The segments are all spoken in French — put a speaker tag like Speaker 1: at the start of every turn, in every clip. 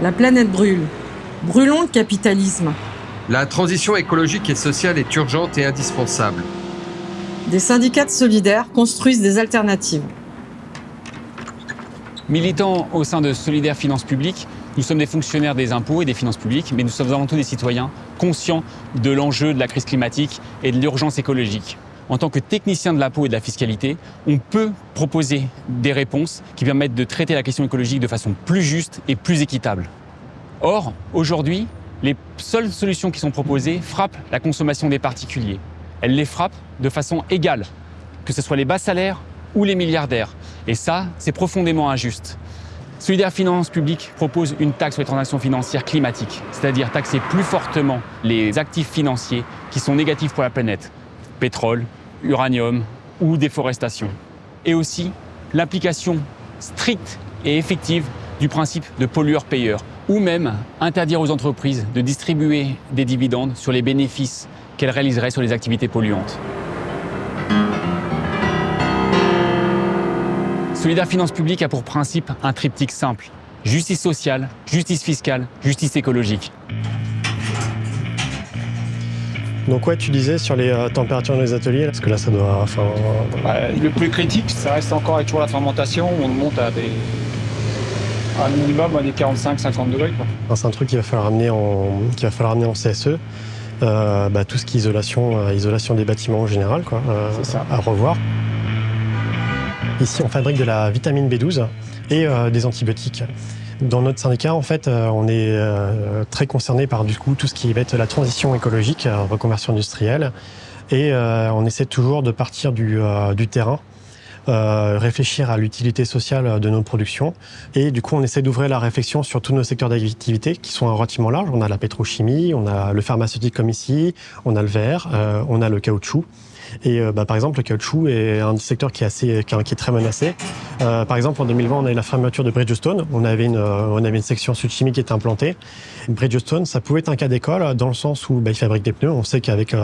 Speaker 1: La planète brûle. Brûlons le capitalisme.
Speaker 2: La transition écologique et sociale est urgente et indispensable.
Speaker 1: Des syndicats de solidaires construisent des alternatives.
Speaker 3: Militants au sein de Solidaire Finances Publiques, nous sommes des fonctionnaires des impôts et des finances publiques, mais nous sommes avant tout des citoyens conscients de l'enjeu de la crise climatique et de l'urgence écologique. En tant que technicien de l'impôt et de la fiscalité, on peut proposer des réponses qui permettent de traiter la question écologique de façon plus juste et plus équitable. Or, aujourd'hui, les seules solutions qui sont proposées frappent la consommation des particuliers. Elles les frappent de façon égale, que ce soit les bas salaires ou les milliardaires. Et ça, c'est profondément injuste. Solidaire Finance Publique propose une taxe sur les transactions financières climatiques, c'est-à-dire taxer plus fortement les actifs financiers qui sont négatifs pour la planète, pétrole, uranium ou déforestation. Et aussi l'application stricte et effective du principe de pollueur-payeur, ou même interdire aux entreprises de distribuer des dividendes sur les bénéfices qu'elles réaliseraient sur les activités polluantes. Solidaire Finance Publique a pour principe un triptyque simple. Justice sociale, justice fiscale, justice écologique.
Speaker 4: Donc ouais, tu disais sur les euh, températures dans les ateliers, parce que là ça doit... Enfin,
Speaker 5: Ouais, le plus critique, ça reste encore avec toujours la fermentation, on monte à des... un minimum à des 45-50 degrés.
Speaker 4: C'est un truc qu'il va falloir amener en, qu'il va falloir amener en CSE. Euh, bah, tout ce qui est isolation, euh, isolation des bâtiments en général, quoi, euh,
Speaker 5: ça.
Speaker 4: à revoir. Ici, on fabrique de la vitamine B12 et euh, des antibiotiques. Dans notre syndicat, en fait, euh, on est euh, très concerné par du coup tout ce qui va être la transition écologique, euh, reconversion industrielle, et on essaie toujours de partir du, terrain, réfléchir à l'utilité sociale de nos productions, et du coup, on essaie d'ouvrir la réflexion sur tous nos secteurs d'activité qui sont relativement larges. On a la pétrochimie, on a le pharmaceutique comme ici, on a le verre, on a le caoutchouc. Et euh, bah, par exemple, le caoutchouc est un secteur qui est, assez, qui est, très menacé. Euh, par exemple, en 2020, on a eu la fermeture de Bridgestone. On avait une, euh, on avait une section sud-chimie qui était implantée. Bridgestone, ça pouvait être un cas d'école dans le sens où bah, ils fabriquent des pneus. On sait qu'avec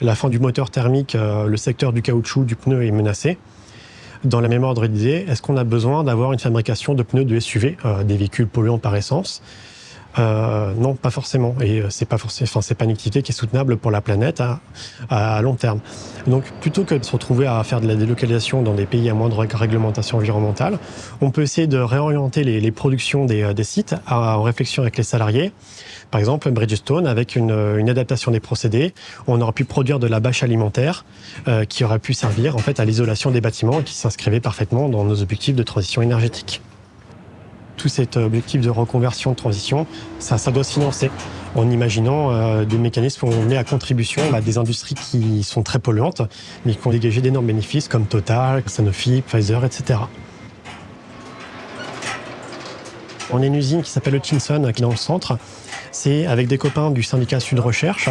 Speaker 4: la fin du moteur thermique, le secteur du caoutchouc, du pneu est menacé. Dans la même ordre d'idée, est-ce qu'on a besoin d'avoir une fabrication de pneus de SUV, euh, des véhicules polluants par essence? Euh, non, pas forcément. Et euh, c'est pas forcément, enfin, c'est pas une activité qui est soutenable pour la planète à, long terme. Donc, plutôt que de se retrouver à faire de la délocalisation dans des pays à moindre réglementation environnementale, on peut essayer de réorienter les, productions des, euh, sites à- en réflexion avec les salariés. Par exemple, Bridgestone, avec une, une adaptation des procédés, on aurait pu produire de la bâche alimentaire euh, qui aurait pu servir en fait à l'isolation des bâtiments et qui s'inscrivait parfaitement dans nos objectifs de transition énergétique tout cet objectif de reconversion, de transition, ça, doit se financer en imaginant euh, des mécanismes où on met à contribution des industries qui sont très polluantes, mais qui ont dégagé d'énormes bénéfices comme Total, Sanofi, Pfizer, etc. On a une usine qui s'appelle Hutchinson, qui est dans le centre. C'est avec des copains du syndicat Sud Recherche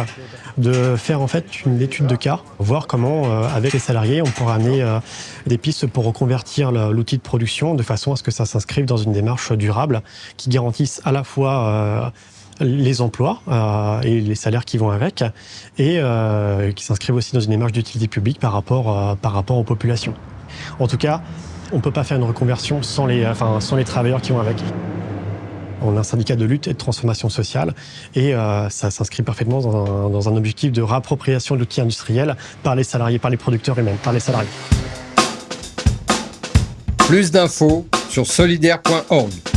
Speaker 4: de faire en fait une étude de cas, voir comment, euh, avec les salariés, on pourra amener euh, des pistes pour reconvertir le- l'outil de production de façon à ce que ça s'inscrive dans une démarche durable qui garantisse à la fois euh, les emplois et les salaires qui vont avec, et qui s'inscrivent aussi dans une démarche d'utilité publique par rapport, par rapport aux populations. En tout cas, on ne peut pas faire une reconversion sans les, enfin, sans les travailleurs qui vont avec. On a un syndicat de lutte et de transformation sociale et euh, ça s'inscrit parfaitement dans un, dans un objectif de réappropriation de l'outil industriel par les salariés, par les producteurs et même par les salariés.
Speaker 2: Plus d'infos sur solidaire.org.